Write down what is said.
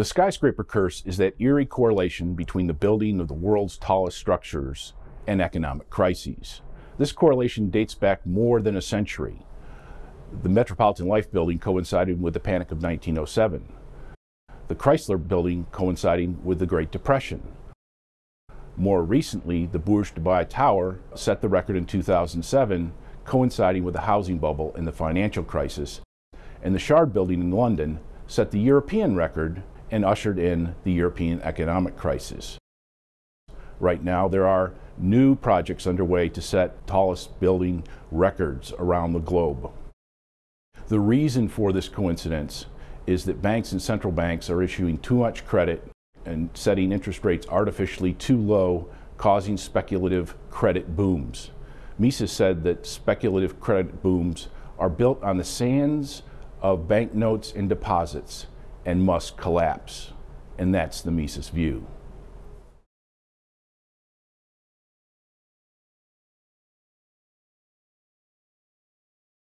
The skyscraper curse is that eerie correlation between the building of the world's tallest structures and economic crises. This correlation dates back more than a century. The Metropolitan Life building coincided with the Panic of 1907. The Chrysler building coinciding with the Great Depression. More recently, the Burj Dubai Tower set the record in 2007, coinciding with the housing bubble and the financial crisis. And the Shard building in London set the European record and ushered in the European economic crisis. Right now, there are new projects underway to set tallest building records around the globe. The reason for this coincidence is that banks and central banks are issuing too much credit and setting interest rates artificially too low, causing speculative credit booms. Mises said that speculative credit booms are built on the sands of banknotes and deposits and must collapse. And that's the Mises view.